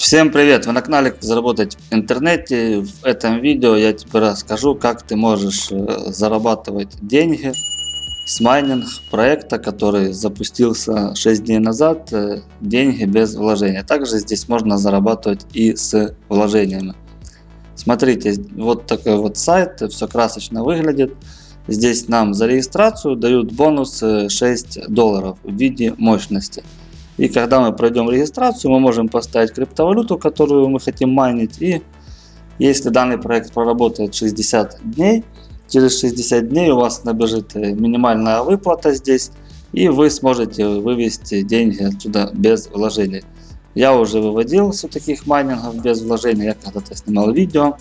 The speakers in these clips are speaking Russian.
Всем привет! Вы на канале Заработать в интернете. В этом видео я тебе расскажу, как ты можешь э, зарабатывать деньги с майнинг проекта, который запустился 6 дней назад. Э, деньги без вложения. Также здесь можно зарабатывать и с вложениями. Смотрите, вот такой вот сайт, все красочно выглядит. Здесь нам за регистрацию дают бонус 6 э, долларов в виде мощности. И когда мы пройдем регистрацию, мы можем поставить криптовалюту, которую мы хотим майнить. И если данный проект проработает 60 дней, через 60 дней у вас набежит э, минимальная выплата здесь. И вы сможете вывести деньги отсюда без вложений. Я уже выводил с таких майнингов без вложений. Я когда-то снимал видео.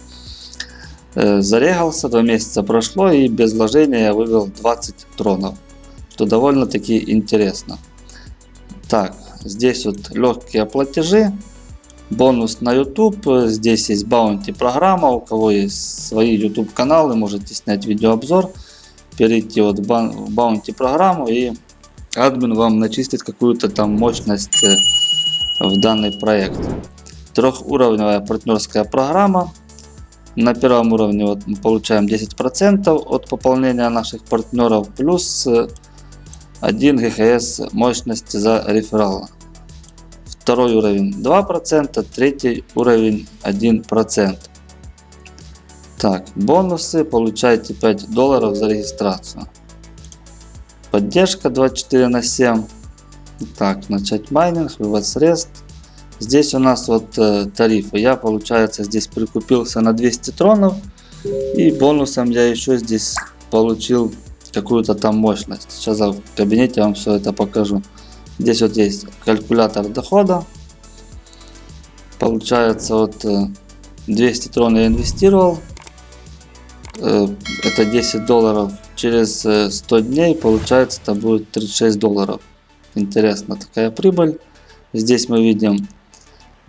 Э, зарегался, два месяца прошло и без вложения я вывел 20 тронов. Что довольно-таки интересно. Так, Здесь вот легкие платежи. Бонус на YouTube. Здесь есть баунти программа. У кого есть свои YouTube каналы, можете снять видеообзор. Перейти вот в баунти программу и админ вам начистит какую-то там мощность э, в данный проект. Трехуровневая партнерская программа. На первом уровне вот мы получаем 10% от пополнения наших партнеров плюс э, 1 ГХС мощности за реферал. Второй уровень 2%, третий уровень 1%. Так, бонусы получаете 5 долларов за регистрацию. Поддержка 24 на 7. Так, начать майнинг, вывод средств. Здесь у нас вот э, тарифы. Я, получается, здесь прикупился на 200 тронов. И бонусом я еще здесь получил какую-то там мощность. Сейчас в кабинете вам все это покажу. Здесь вот есть калькулятор дохода. Получается вот 200 э, трон я инвестировал. Э, это 10 долларов. Через 100 э, дней получается это будет 36 долларов. Интересно такая прибыль. Здесь мы видим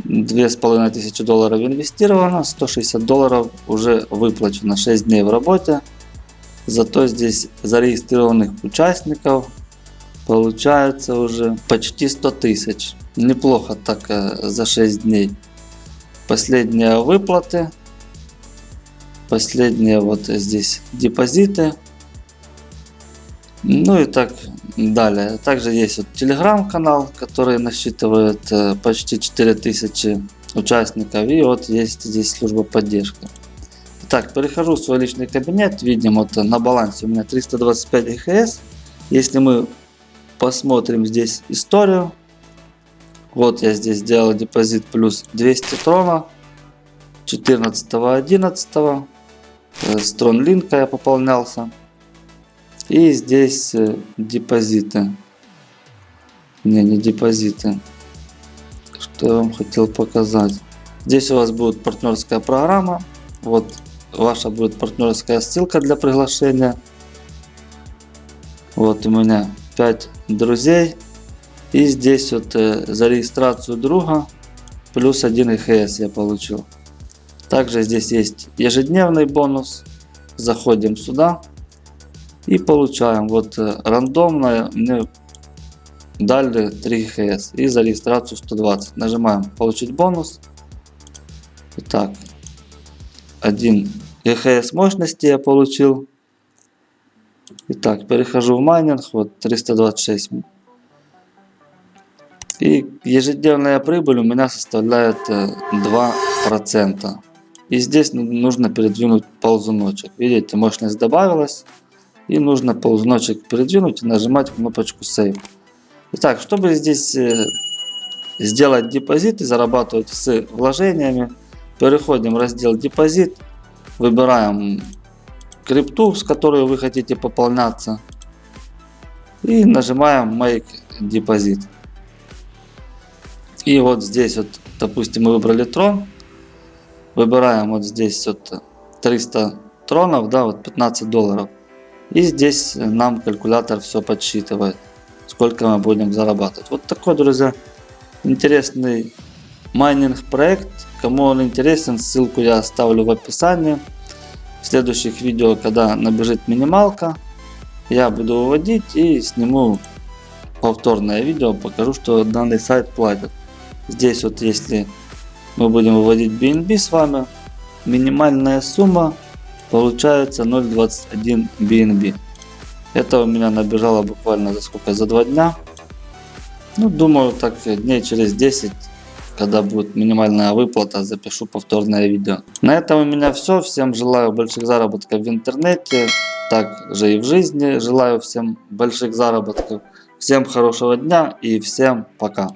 2500 долларов инвестировано, 160 долларов уже выплачено 6 дней в работе. Зато здесь зарегистрированных участников получается уже почти 100 тысяч. Неплохо так э, за 6 дней. Последние выплаты. Последние вот здесь депозиты. Ну и так далее. Также есть вот телеграм-канал, который насчитывает э, почти 4000 участников. И вот есть здесь служба поддержки. Так, перехожу в свой личный кабинет. Видим, вот на балансе у меня 325 ГХС. Если мы посмотрим здесь историю. Вот я здесь сделал депозит плюс 200 трона. 14.11. С тронлинка я пополнялся. И здесь э, депозиты. Не, не депозиты. Что я вам хотел показать. Здесь у вас будет партнерская программа. Вот ваша будет партнерская ссылка для приглашения. Вот у меня 5 друзей. И здесь вот э, за регистрацию друга плюс 1 ИХС я получил. Также здесь есть ежедневный бонус. Заходим сюда и получаем. Вот э, рандомно мне дали 3 ИХС и за регистрацию 120. Нажимаем получить бонус. Итак, 1 ЕХС мощности я получил. Итак, перехожу в майнинг, вот 326. И ежедневная прибыль у меня составляет 2%. Э, и здесь нужно передвинуть ползуночек. Видите, мощность добавилась. И нужно ползуночек передвинуть и нажимать кнопочку Save. Итак, чтобы здесь э, сделать депозит и зарабатывать с вложениями, переходим в раздел депозит. Выбираем крипту, с которой вы хотите пополняться. И нажимаем Make Deposit. И вот здесь вот, допустим, мы выбрали трон. Выбираем вот здесь вот 300 тронов, да, вот 15 долларов. И здесь нам калькулятор все подсчитывает, сколько мы будем зарабатывать. Вот такой, друзья, интересный майнинг проект. Кому он интересен, ссылку я оставлю в описании. В следующих видео, когда набежит минималка, я буду выводить и сниму повторное видео, покажу, что данный сайт платит. Здесь вот если Мы будем выводить BNB с вами. Минимальная сумма получается 0.21 BNB. Это у меня набежало буквально за сколько? За два дня. Ну, думаю, так дней через 10, когда будет минимальная выплата, запишу повторное видео. На этом у меня все. Всем желаю больших заработков в интернете, также и в жизни. Желаю всем больших заработков. Всем хорошего дня и всем пока.